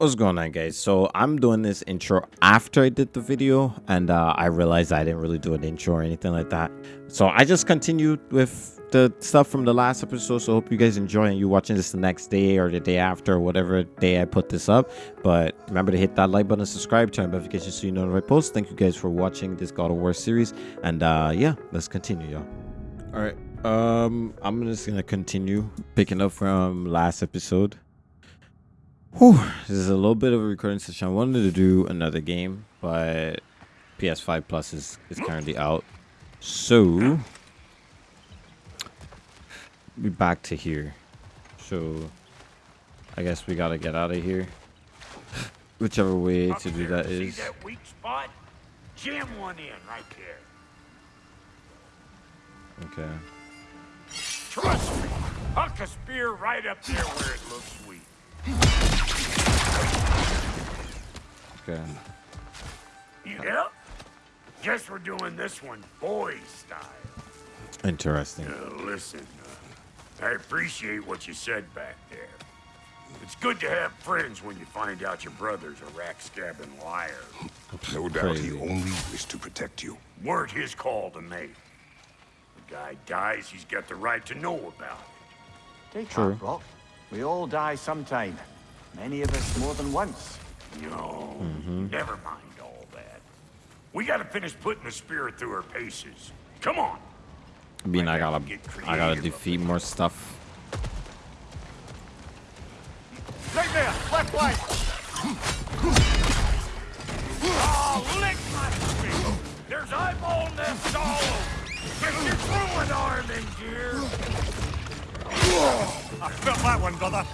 What's going on guys? So I'm doing this intro after I did the video and uh, I realized I didn't really do an intro or anything like that. So I just continued with the stuff from the last episode. So hope you guys enjoy and you watching this the next day or the day after or whatever day I put this up. But remember to hit that like button, subscribe, turn notifications so you know when I post. Thank you guys for watching this God of War series. And uh, yeah, let's continue y'all. All right. Um, I'm just gonna continue picking up from last episode. Whew, this is a little bit of a recording session. I wanted to do another game, but PS5 Plus is, is currently out. So, be back to here. So, I guess we gotta get out of here. Whichever way Up to do there, that see is. that weak spot? Jam one in right there. Okay. Trust me, huck a spear right up there where it looks weak. Okay. Yep. Guess we're doing this one boy style. Interesting. Uh, listen, uh, I appreciate what you said back there. It's good to have friends when you find out your brother's a rack-scabbing liar. No doubt Crazy. he only wished to protect you. Weren't his call to make. The guy dies, he's got the right to know about it. Take True. heart, Rock. We all die sometime. Many of us more than once. No, Mm-hmm. never mind all that. We gotta finish putting the spirit through her paces. Come on. I mean, I gotta, Get I gotta defeat more stuff. Right there! Left line! Oh, lick my feet. There's eyeball nests all over. Get your throwing arm in gear. I felt that one, brother.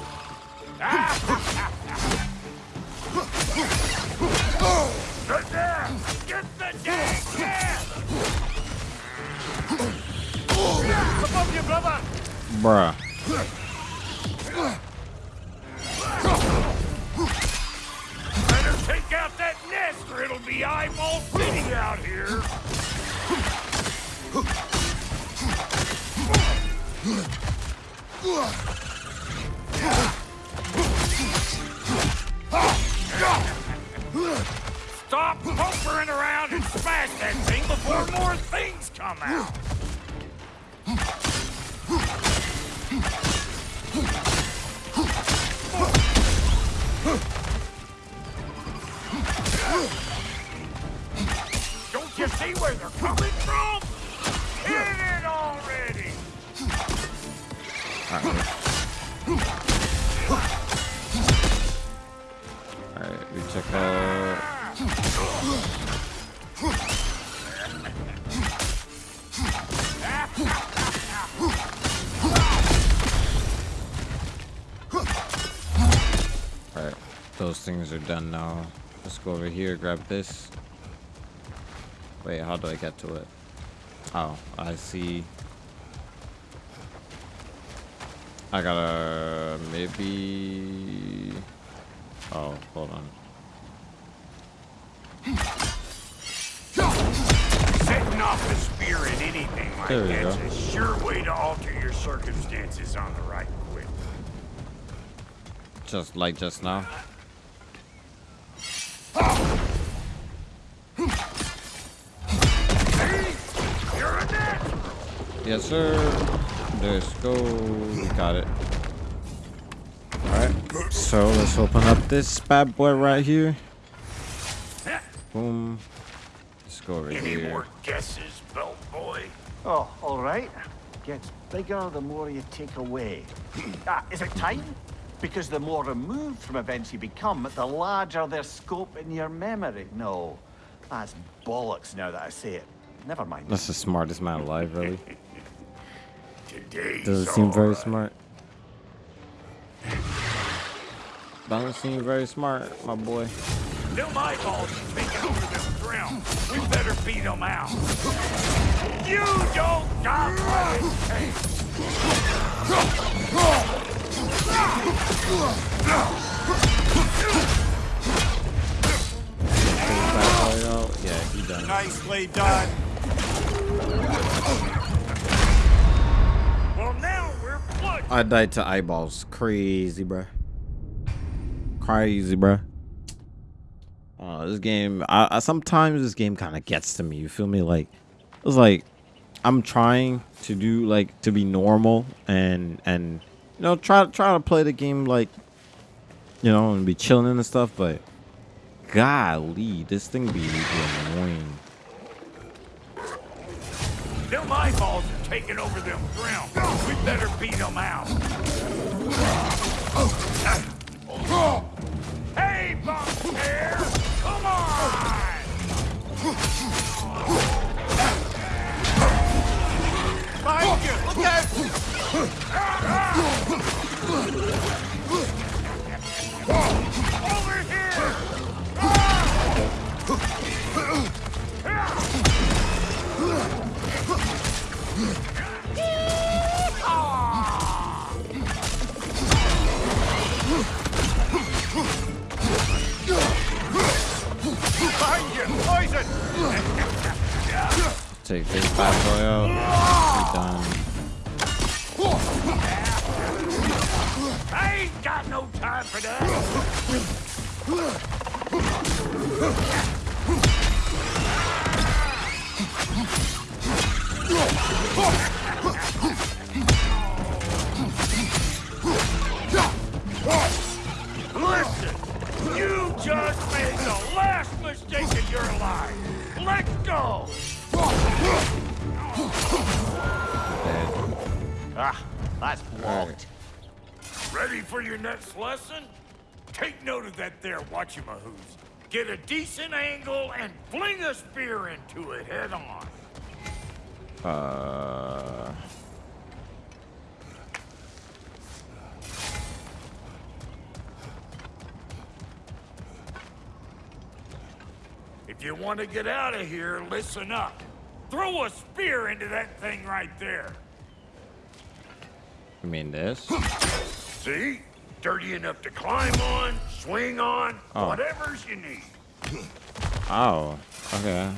Good there. Get the dang cat. Above you, brother! Bruh. Better take out that nest or it'll be eyeball city out here. Stop poking around and smash that thing before more things come out. Don't you see where they're coming Let's go over here, grab this. Wait, how do I get to it? Oh, I see. I gotta maybe. Oh, hold on. Setting off the spear in anything like that's go. a sure way to alter your circumstances on the right quick. Just like just now. See? You're a natural. Yes, sir. Let's go. We got it. Alright. So let's open up this bad boy right here. Boom. Let's go over Any here. more guesses, belt boy? Oh, all right. Gets bigger the more you take away. ah, is it time? Because the more removed from events you become, the larger their scope in your memory. No, that's bollocks now that I say it. Never mind. That's the smartest man alive, really. Today's Does it seem very alright. smart? Doesn't seem very smart, my boy. Them eyeballs is taking over this realm. We better beat them out. You don't stop Nicely done. Well, now we're. I died to eyeballs. Crazy, bruh. crazy, bro. Uh, this game, I, I sometimes this game kind of gets to me. You feel me? Like it's like I'm trying to do like to be normal and and you know try try to play the game like you know and be chilling and stuff, but golly, this thing be, annoying. Them eyeballs are taking over them ground. We better beat them out. Hey, Bumphair! Come on! You! Look out! Take this bad boy out. Be done. I ain't got no time for that. Listen, you just made the last mistake of your life. Let go. Ah, that's blocked. Ready for your next lesson? Take note of that there whatchamahoos. Get a decent angle and fling a spear into it head on. Uh, If you want to get out of here, listen up. Throw a spear into that thing right there. you mean this? See? Dirty enough to climb on, swing on, Oh. whatever's you need. Oh, okay.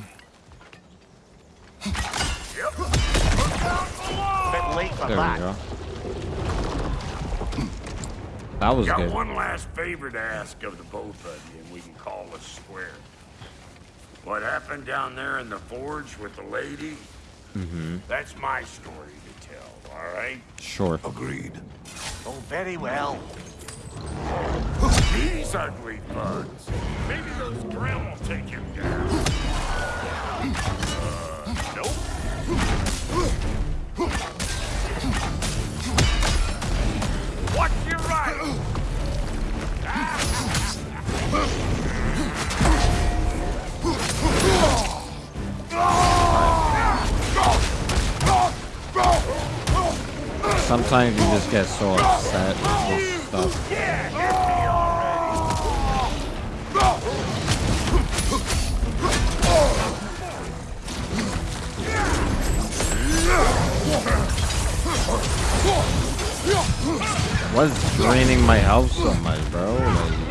Yep. Look out! Bit late for There we that. go. That was Got good. one last favor to ask of the both of you, and we can call it square. What happened down there in the forge with the lady? Mm-hmm. That's my story to tell, all right? Sure. Agreed. Oh, very well. These ugly bugs. Maybe those grill will take him down. Uh, nope. Watch your right. Sometimes you just get so upset with stuff. What's draining my health so much, bro? Like,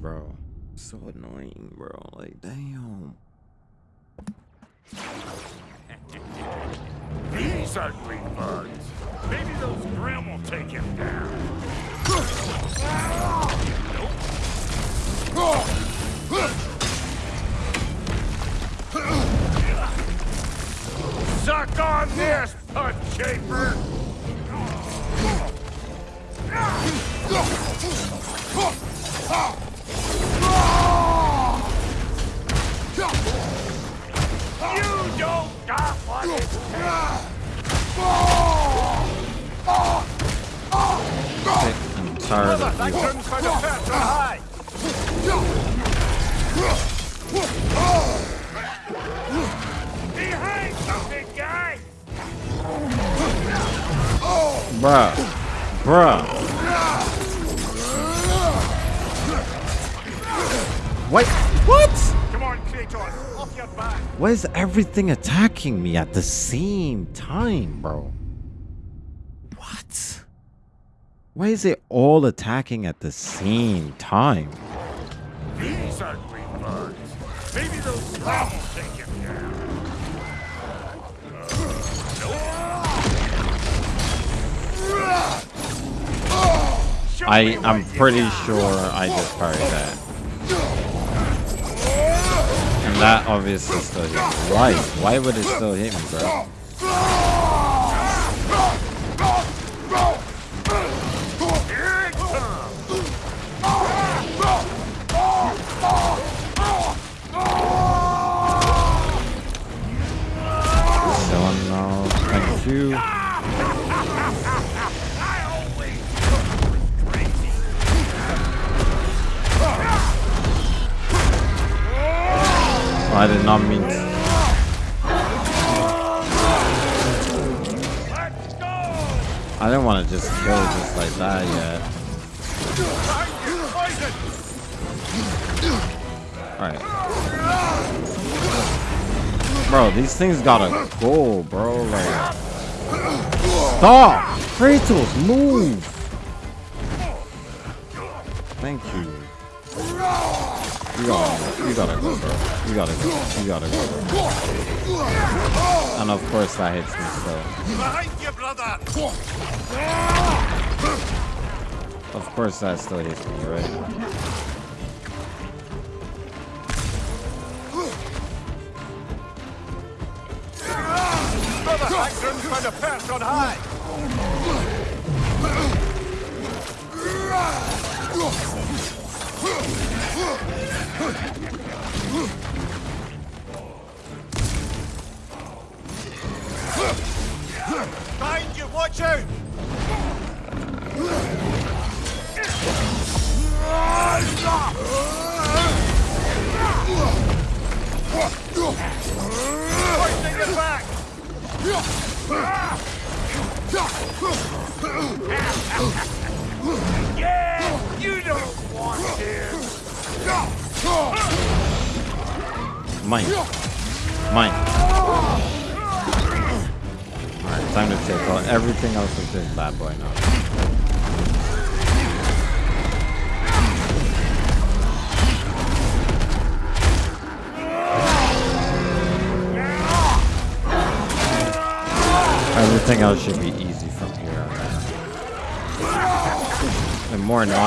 bro? So annoying, bro. Like, damn. These ugly bugs. Maybe those grim will take him down. Suck on this, punch shaper! You got what it takes! I'm tired of you. ground's kind of fat, high! Behind you, big guy! Bruh. Bruh. Wait, what? Come on, Kratos, off your back! Why is everything attacking me at the same time, bro? What? Why is it all attacking at the same time? These ugly bugs. Maybe those will take him down. I, I'm pretty sure I just parried that. That obviously still hit me. Why? Why would it still hit me, bro? Still no. Thank you. I did not mean to. I didn't want to just kill just like that yet. Alright. Bro, these things gotta go, bro. Like. Stop! Kratos, move! Thank you. You gotta, go. you gotta go, bro. You gotta go. You gotta go, bro. And of course that hits me still. Behind you, brother! Of course that still hits me, right? Brother Hagrid's found a perch on high! Behind more annoying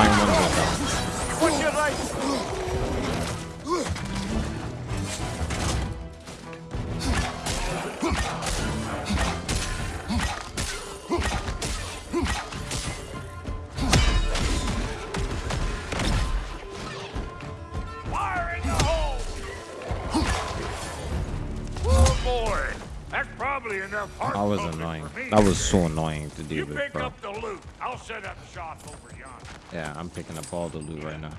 probably enough That was annoying. That was so annoying to You deal with, pick bro. up the loot. I'll set up shop over yonder. Yeah, I'm picking up all the loot right now.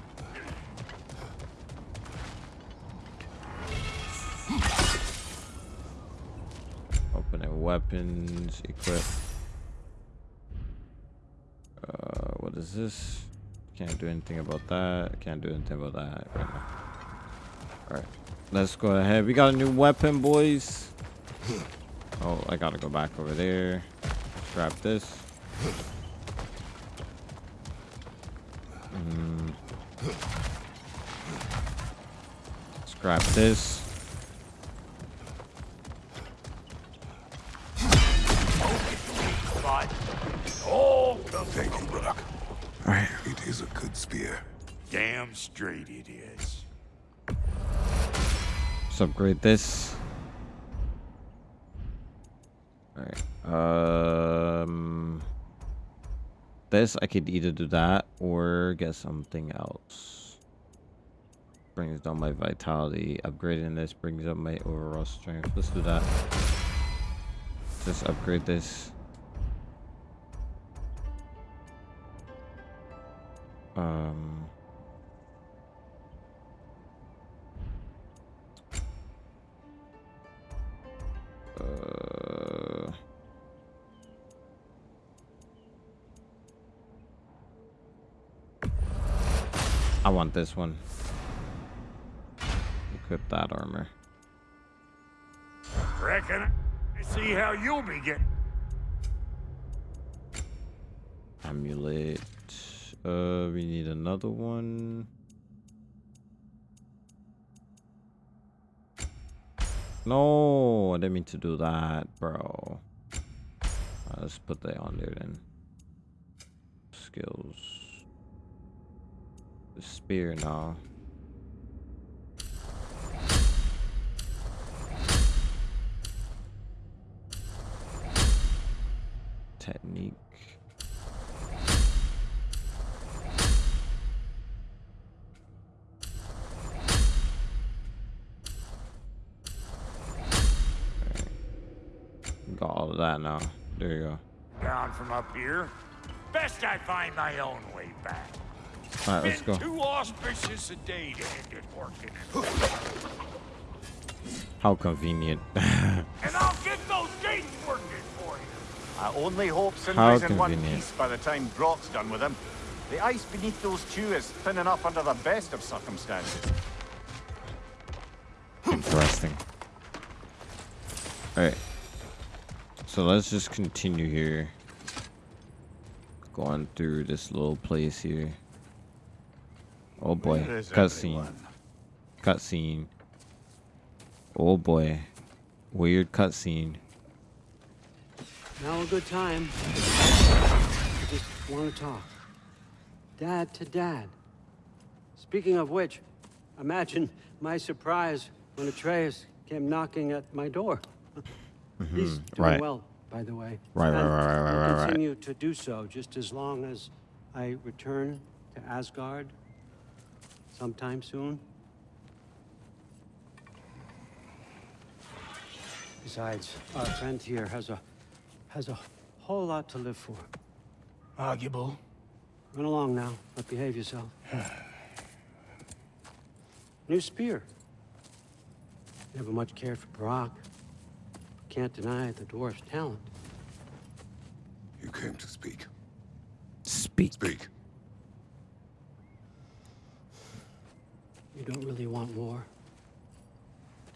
Opening weapons, equip. Uh, what is this? Can't do anything about that. Can't do anything about that right now. Alright, let's go ahead. We got a new weapon, boys. Oh, I gotta go back over there. Grab this. Mm. Scrap this. But oh, Thank you, Brok. Alright. It is a good spear. damn straight it is. Let's upgrade this. Alright. Um, this, I could either do that or get something else. Brings down my vitality. Upgrading this brings up my overall strength. Let's do that. Just upgrade this. Um... Uh... I want this one. Equip that armor. Reckon I see how you'll be getting. Amulet. Uh, we need another one. No, I didn't mean to do that, bro. Uh, let's put that on there then. Skills. The spear now. Technique. Of that now. There you go. Down from up here. Best I find my own way back. All right, let's Been too auspicious a day to end it working. How convenient. and I'll get those gates working for you. I only hope How Sindri's in one convenient. piece by the time Brok's done with him. The ice beneath those two is thin enough under the best of circumstances. Interesting. Alright. So let's just continue here. Going through this little place here. Oh boy. Where is Cutscene. everyone? Cutscene. Oh boy. Weird cutscene. Now a good time. I just want to talk. Dad to dad. Speaking of which, imagine my surprise when Atreus came knocking at my door. Mm-hmm. He's doing right. well, by the way. Right, right, And right, right, right, will right, right. continue to do so just as long as I return to Asgard sometime soon. Besides, our friend here has a has a whole lot to live for. Arguable. Run along now, but behave yourself. New spear. Never much cared for Brok. Can't deny the dwarf's talent. You came to speak. Speak. Speak. You don't really want war.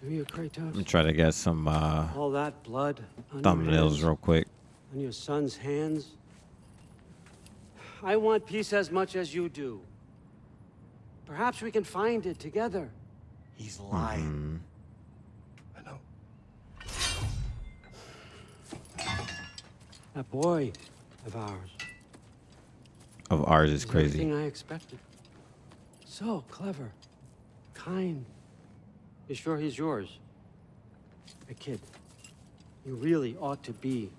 Do you, Kratos? Let me try to get some uh, All that blood on thumbnails hands, real quick. on your son's hands. I want peace as much as you do. Perhaps we can find it together. He's lying. I That boy of ours. Of ours is crazy. Everything I expected. So clever, kind. You sure he's yours? A kid. You really ought to be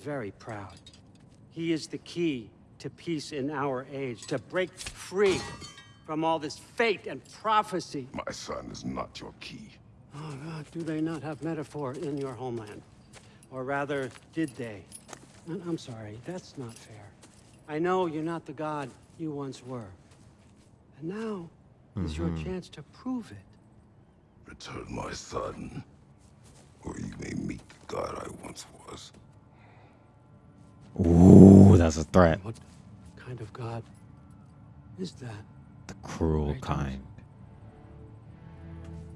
very proud. He is the key to peace in our age, to break free from all this fate and prophecy. My son is not your key. Oh God, do they not have metaphor in your homeland? Or rather, did they? I- I'm sorry, that's not fair. I know you're not the god you once were. And now is your mm-hmm. chance to prove it. Return my son, or you may meet the god I once was. Ooh, that's a threat. What kind of god is that? The cruel Kratos. kind.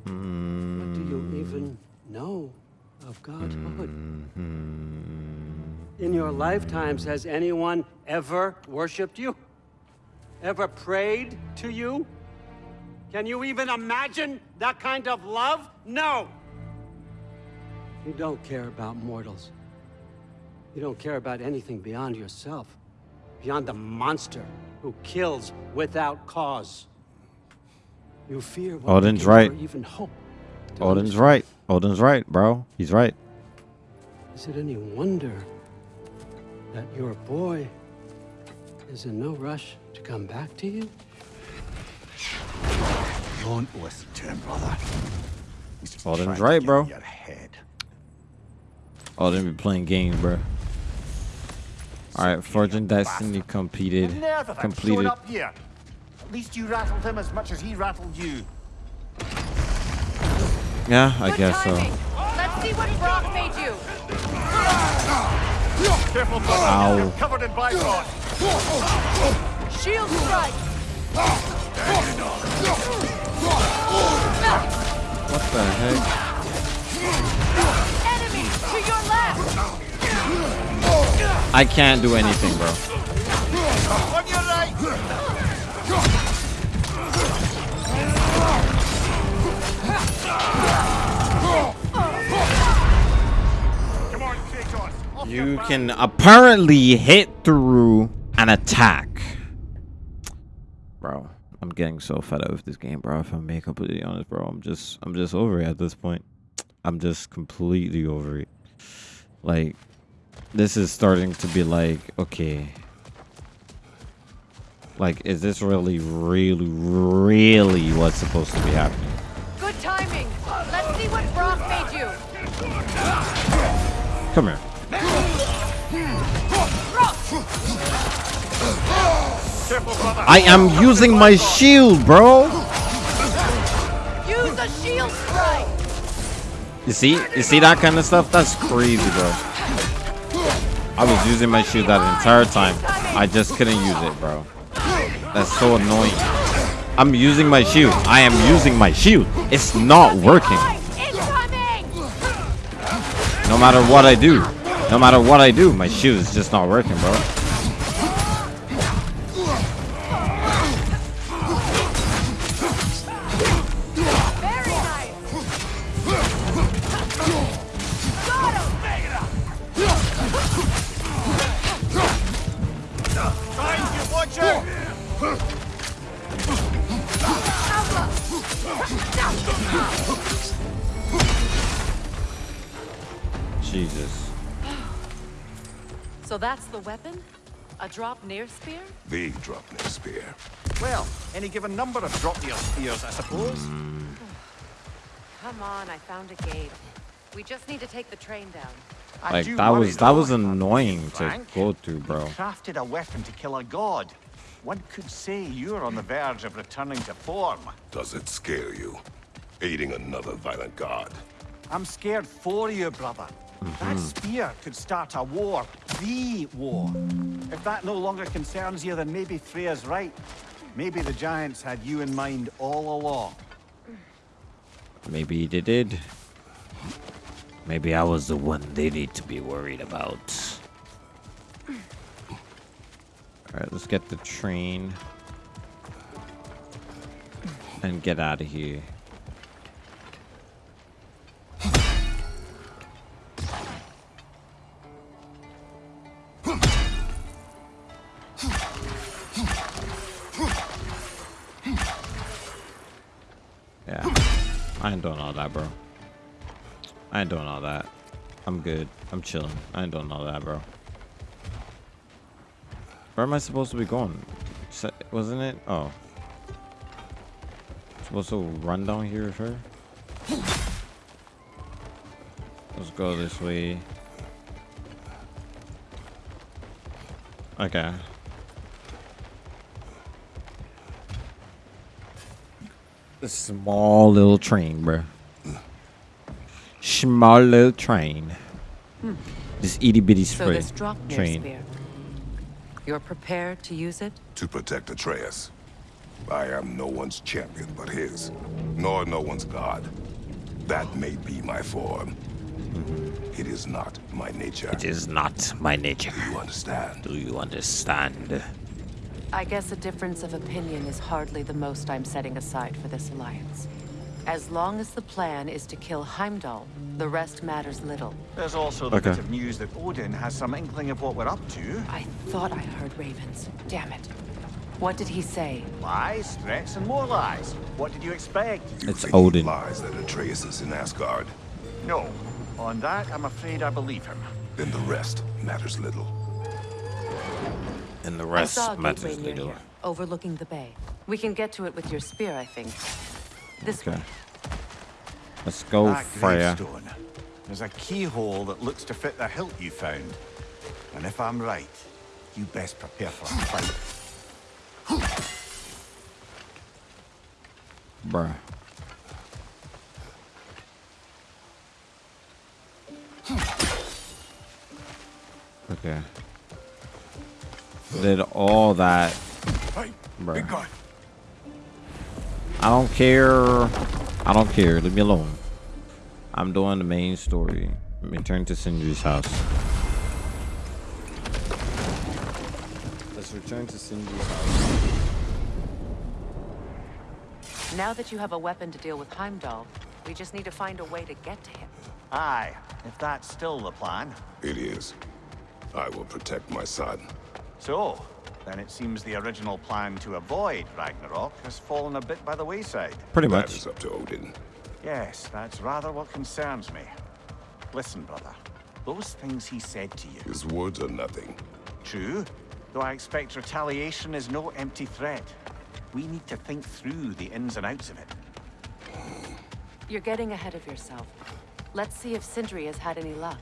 What do you even hmm. know of godhood? Oh, mm-hmm. In your lifetimes, has anyone ever worshipped you? Ever prayed to you? Can you even imagine that kind of love? No! You don't care about mortals. You don't care about anything beyond yourself, beyond the monster who kills without cause. You fear what Odin's right. even hope. Odin's right. Odin's right, bro. He's right. Is it any wonder that your boy is in no rush to come back to you? Don't listen to him, brother. He's just Odin's right, get bro. in Your head. Odin be playing games, bro. All right, Fortune Destiny bastard. completed. The nerve of him showing Completed. up here. At least you rattled him as much as he rattled you. Yeah, I Good guess so. timing. Let's Let's see what Brok made you. Careful, brother. Ow. You're covered in Bifrost. Shield strike. What the heck? Enemy to your left. I can't do anything, bro. On your right. You can apparently hit through an attack. Bro, I'm getting so fed up with this game, bro. If I'm being completely honest, bro, I'm just I'm just over it at this point. I'm just completely over it. Like this is starting to be like, okay. Like, is this really, really, really what's supposed to be happening? Come here. I am using my shield, bro. Use a shield strike. You see? You see that kind of stuff? That's crazy, bro. I was using my shield that entire time. I just couldn't use it, bro. That's so annoying. I'm using my shield. I am using my shield. It's not working. No matter what I do. No matter what I do, my shield is just not working, bro. Jesus. So that's the weapon? A Draupnir spear? The Draupnir spear. Well, any given number of drop your spears, I suppose. Hmm. Come on, I found a gate. We just need to take the train down. Like that was that was annoying to frank. go through, bro. He crafted a weapon to kill a god. One could say you're on the verge of returning to form. Does it scare you? Aiding another violent god. I'm scared for you, brother. That spear could start a war. The war. If that no longer concerns you, then maybe Freya's right. Maybe the Giants had you in mind all along. Maybe they did. Maybe I was the one they need to be worried about. Alright, let's get the train. And get out of here. Yeah. I ain't doing all that, bro. I ain't doing all that. I'm good. I'm chilling. I ain't doing all that, bro. Where am I supposed to be going? Wasn't it? Oh. Supposed to run down here with her? Let's go this way. Okay. Small little train, bro. Small little train. Hmm. This itty bitty So this drop train. spear. You're prepared to use it? To protect Atreus. I am no one's champion but his, nor no one's god. That may be my form. Mm-hmm. It is not my nature. It is not my nature. Do you understand? Do you understand? I guess a difference of opinion is hardly the most I'm setting aside for this alliance. As long as the plan is to kill Heimdall, the rest matters little. There's also the Okay. bit of news that Odin has some inkling of what we're up to. I thought I heard ravens. Damn it. What did he say? Lies, threats, and more lies. What did you expect? You It's think Odin. Lies that Atreus is in Asgard. No. On that, I'm afraid I believe him. Then the rest matters little. And the I rest saw a matters gateway near little. here, overlooking the bay. We can get to it with your spear, I think. This Okay. way. Let's go, that Freya. gravestone. There's a keyhole that looks to fit the hilt you found. And if I'm right, you best prepare for a fight. Bruh. Okay. Did all that. Bruh. I don't care. I don't care. Leave me alone. I'm doing the main story. Return to Sindri's house. Let's return to Sindri's house. Now that you have a weapon to deal with Heimdall, we just need to find a way to get to him. Aye, if that's still the plan. It is. I will protect my son. So, then it seems the original plan to avoid Ragnarok has fallen a bit by the wayside. Pretty much. is up to Odin. Yes, that's rather what concerns me. Listen, brother. Those things he said to you, His words are nothing. true, though I expect retaliation is no empty threat. We need to think through the ins and outs of it. You're getting ahead of yourself. Let's see if Sindri has had any luck.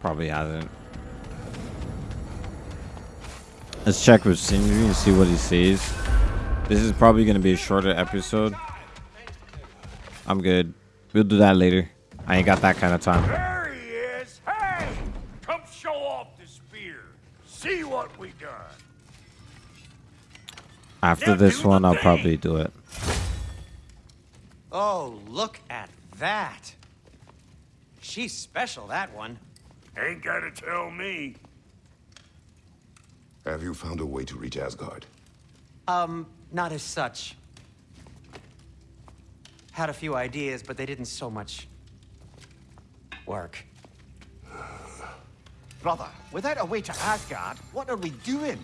Probably hasn't. Let's check with Sindri and see what he says. This is probably going to be a shorter episode. I'm good. We'll do that later. I ain't got that kind of time. There he is! Hey! Come show off the spear. See what we done. After Now this one, I'll thing. probably do it. Oh, look at that. She's special, that one. Ain't gotta tell me. Have you found a way to reach Asgard? Um, not as such. Had a few ideas, but they didn't so much work. Brother, without a way to Asgard, what are we doing?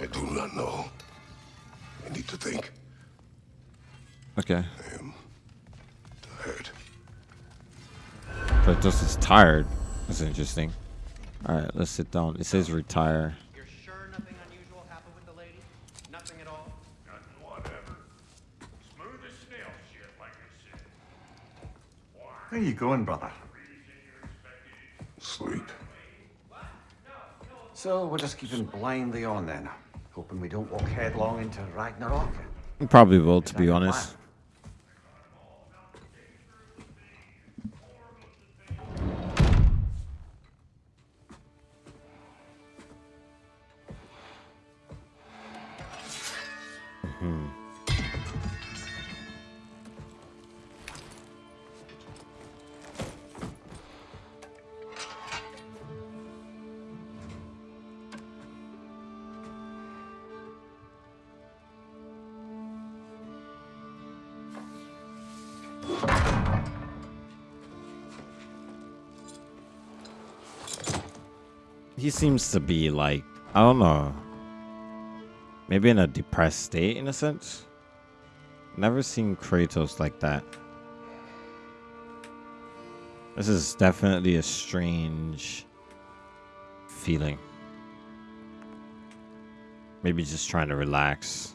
I do not know. I need to think. Okay. I am tired. Kratos is tired. That's interesting. Alright, let's sit down. It says retire. You're sure nothing unusual happened with the lady? Nothing at all? Nothing whatever. Smooth as snail shit, like I said. Where are you going, brother? Sleep. So we're just keeping blindly on then, hoping we don't walk headlong into Ragnarok. Probably will, to be that the honest. He seems to be like, I don't know. Maybe in a depressed state in a sense. Never seen Kratos like that. This is definitely a strange feeling. Maybe just trying to relax.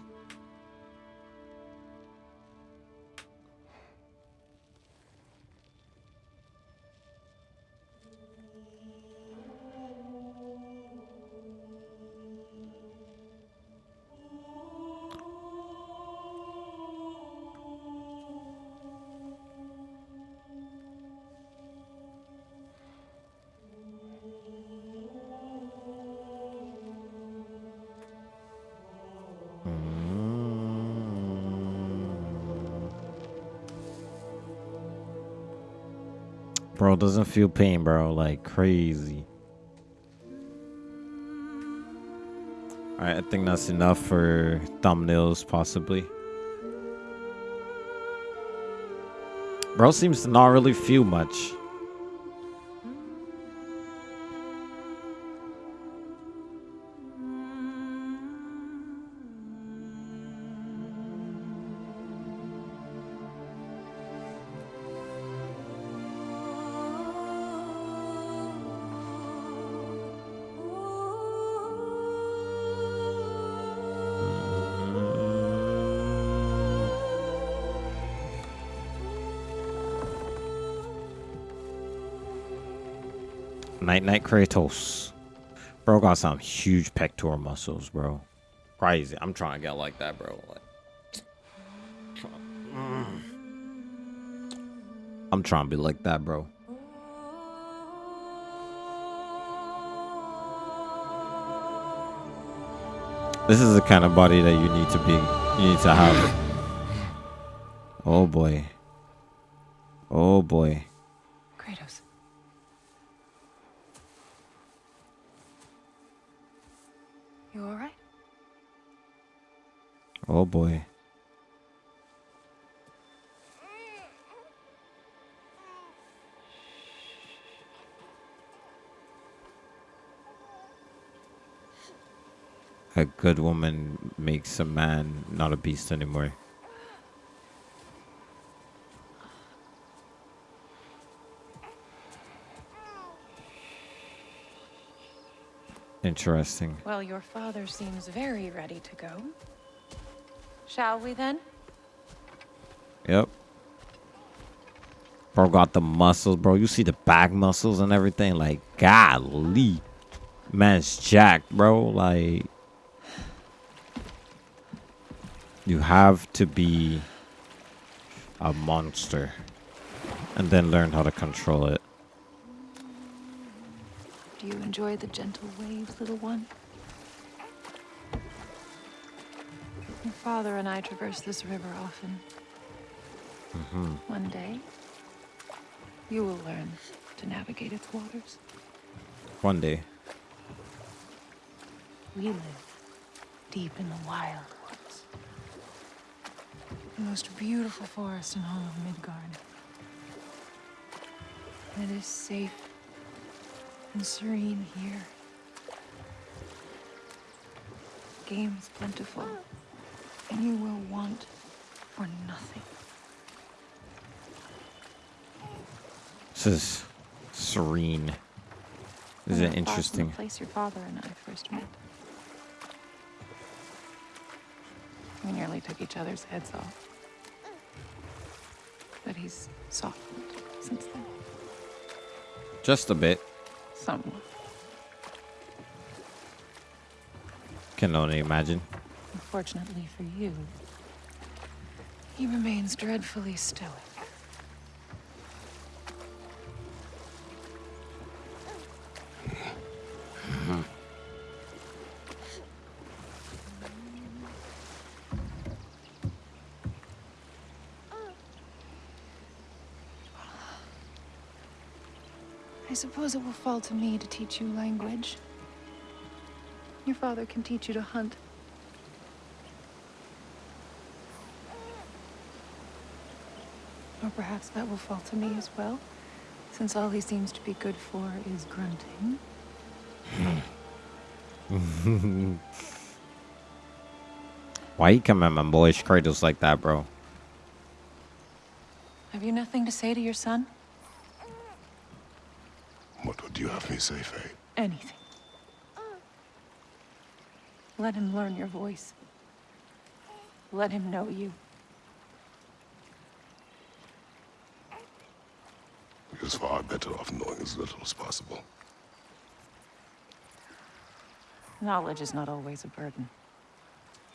Doesn't feel pain, bro. Like crazy. Alright, I think that's enough for thumbnails, possibly. Bro seems to not really feel much. Night night Kratos. Bro got some huge pectoral muscles, bro. Crazy. I'm trying to get like that, bro. Like. I'm trying to be like that, bro. This is the kind of body that you need to be, you need to have. Oh boy. Oh boy. Oh boy. A good woman makes a man not a beast anymore. Interesting. Well, your father seems very ready to go. Shall we then? Yep. Bro got the muscles, bro. You see the back muscles and everything. Like, golly. Man's jacked, bro. Like, you have to be a monster and then learn how to control it. Do you enjoy the gentle waves, little one? Father and I traverse this river often. Mm-hmm. One day, you will learn to navigate its waters. One day. We live deep in the wild woods. The most beautiful forest in all of Midgard. It is safe and serene here. Game is plentiful, and you will want for nothing. This is serene. This is We're not far from interesting. Place your father and I first met. We nearly took each other's heads off. But he's softened since then. Just a bit. Somewhat. Can only imagine. Unfortunately for you, he remains dreadfully stoic. I suppose it will fall to me to teach you language. Your father can teach you to hunt. Or perhaps that will fall to me as well, since all he seems to be good for is grunting. Why you come at my boyish Kratos like that, bro? Have you nothing to say to your son? What would you have me say, Faye? Anything. Let him learn your voice. Let him know you. He is far better off knowing as little as possible. Knowledge is not always a burden.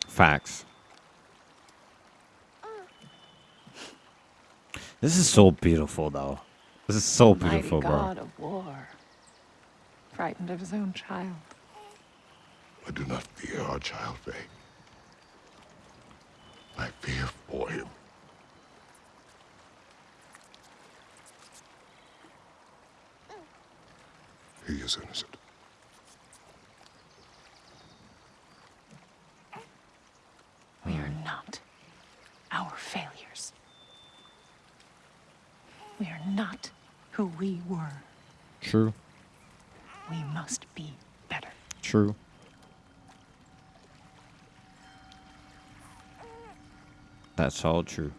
Facts. This is so beautiful, though. This is so beautiful, Mighty bro. god of war. Frightened of his own child. I do not fear our child, Faye. I fear for him. He is innocent. We are not our failures. We are not who we were. True. We must be better. True. That's all true.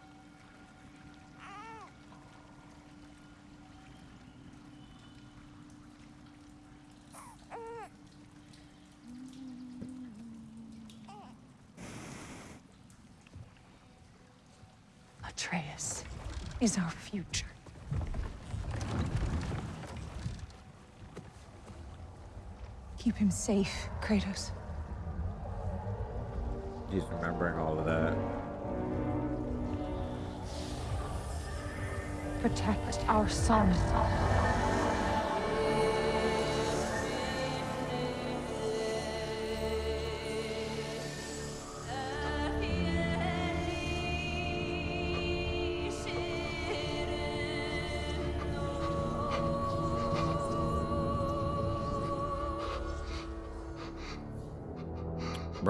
Atreus is our future. Keep him safe, Kratos. He's remembering all of that. Protect our son.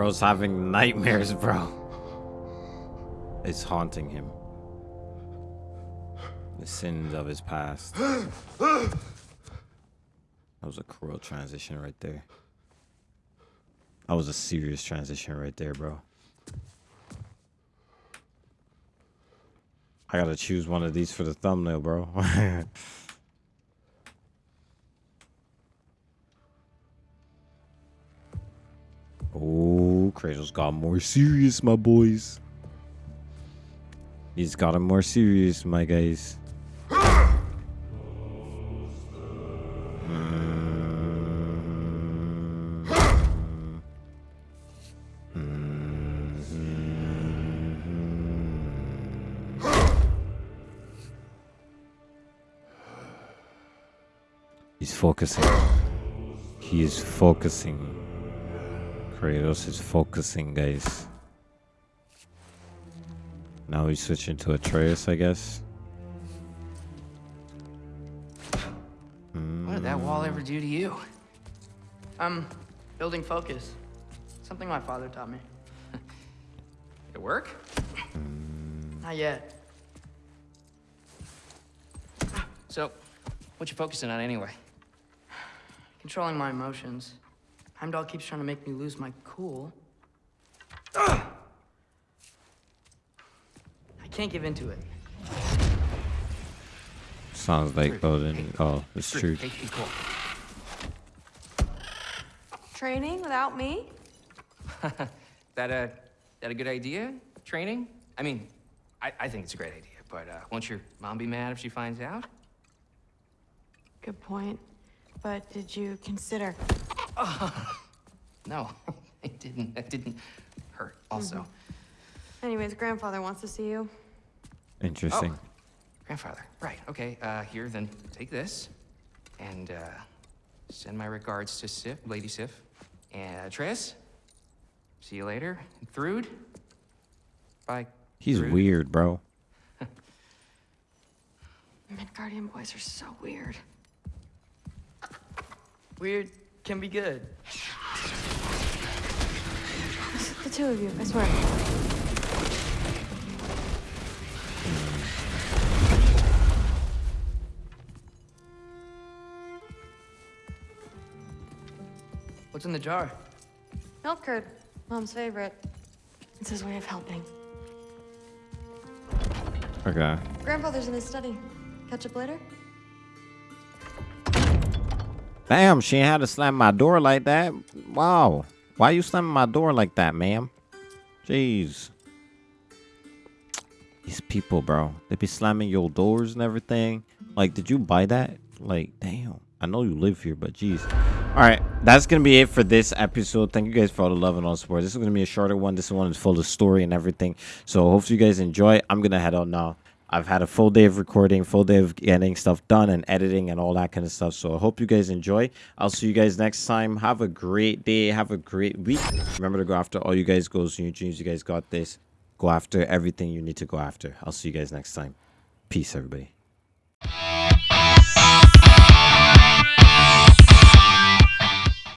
Bro's having nightmares, bro. It's haunting him. The sins of his past. That was a cruel transition right there. That was a serious transition right there, bro. I gotta choose one of these for the thumbnail, bro. oh, Kratos got more serious, my boys. He's gotten more serious, my guys. He's focusing. He is focusing. Kratos is focusing, guys. Now he's switching to Atreus, I guess. What did that wall ever do to you? Um, building focus. Something my father taught me. It work? Not yet. So, what you focusing on anyway? Controlling my emotions. Heimdall keeps trying to make me lose my cool. I can't give into it. Sounds like Odin. Oh, it's true. Hey, hey, cool. Training without me? that a that a good idea? Training? I mean, I, I think it's a great idea, but uh, won't your mom be mad if she finds out? Good point. But did you consider? No, it didn't. It didn't hurt. Also, Anyways, grandfather wants to see you. Interesting. Oh. grandfather. Right. Okay. Uh, here, then take this, and uh, send my regards to Sif, Lady Sif, and uh, Tris. See you later. And Thrud. Bye. He's Thrud. weird, bro. Midgardian boys are so weird. Weird can be good. The two of you, I swear. What's in the jar? Milk curd, mom's favorite. It's his way of helping. Okay. Grandfather's in his study. Catch up later? Damn, she had to slam my door like that. Wow. Why you slamming my door like that, ma'am? Jeez. These people, bro. They be slamming your doors and everything. Like, did you buy that? Like, damn. I know you live here, but jeez. All right, that's gonna be it for this episode. Thank you guys for all the love and all the support. This is gonna be a shorter one. This one is full of story and everything. So hopefully you guys enjoy. I'm gonna head out now. I've had a full day of recording, full day of getting stuff done and editing and all that kind of stuff. So I hope you guys enjoy. I'll see you guys next time. Have a great day. Have a great week. Remember to go after all you guys goals and your dreams. You guys got this. Go after everything you need to go after. I'll see you guys next time. Peace, everybody.